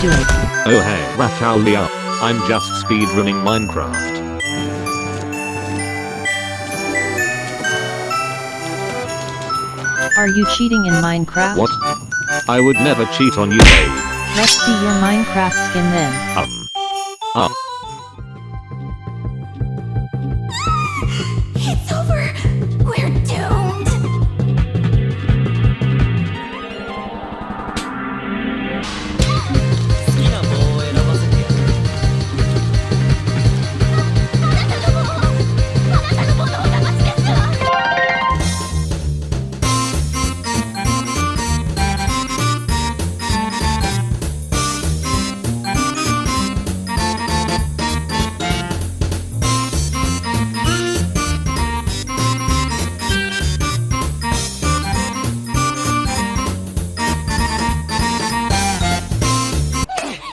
doing? Oh hey, Rafalia. I'm just speedrunning Minecraft. Are you cheating in Minecraft? What? I would never cheat on you babe. Let's see your Minecraft skin then. Um. Ah.